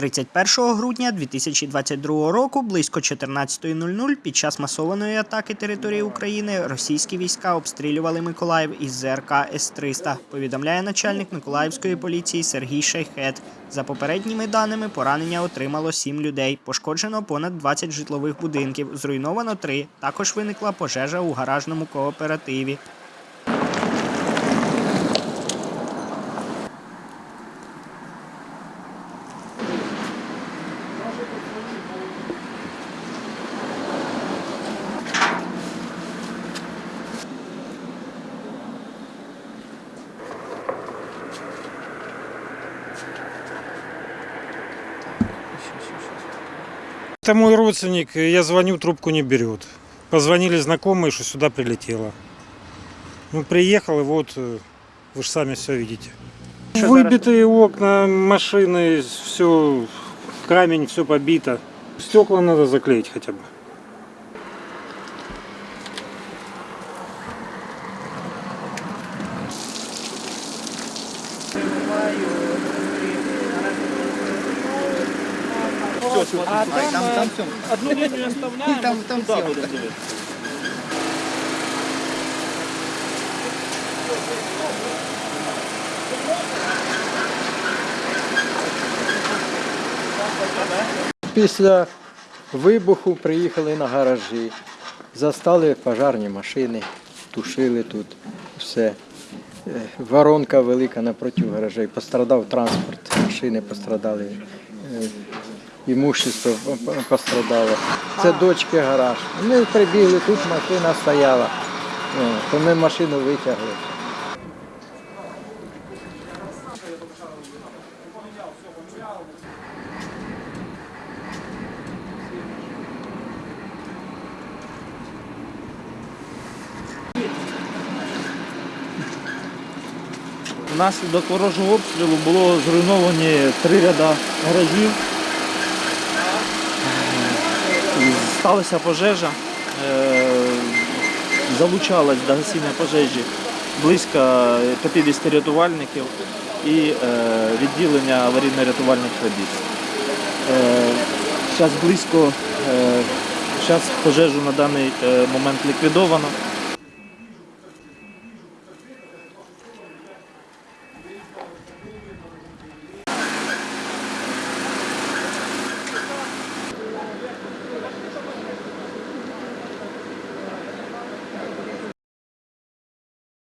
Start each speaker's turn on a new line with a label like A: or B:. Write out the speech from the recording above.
A: 31 грудня 2022 року близько 14.00 під час масованої атаки території України російські війська обстрілювали Миколаїв із ЗРК С-300, повідомляє начальник Миколаївської поліції Сергій Шейхет. За попередніми даними, поранення отримало 7 людей. Пошкоджено понад 20 житлових будинків, зруйновано 3. Також виникла пожежа у гаражному кооперативі.
B: Это мой родственник, я звоню, трубку не берет. Позвонили знакомые, что сюда прилетело. Ну, приехал, и вот, э, вы же сами все видите. Выбитые окна, машины, все, камень, все побито. Стекла надо заклеить хотя бы.
C: А там, там, там все. Одну линию оставляем, там, там туда будем двигаться.
D: Після вибуху приїхали на гаражі, застали пожарні машини, тушили тут все. Е, Воронка велика напроти гаражей. Пострадав транспорт, машини пострадали, е, імущество пострадало. Це дочки гараж. Ми прибігли, тут машина стояла. То ми машину витягли.
C: Внаслідок ворожого обстрілу було зруйновані три ряда гаражів. Сталася пожежа. залучалась до гасіння пожежі близько 50 рятувальників і е, відділення аварійно-рятувальних робіт. Зараз близько, зараз пожежу на даний е, момент ліквідовано.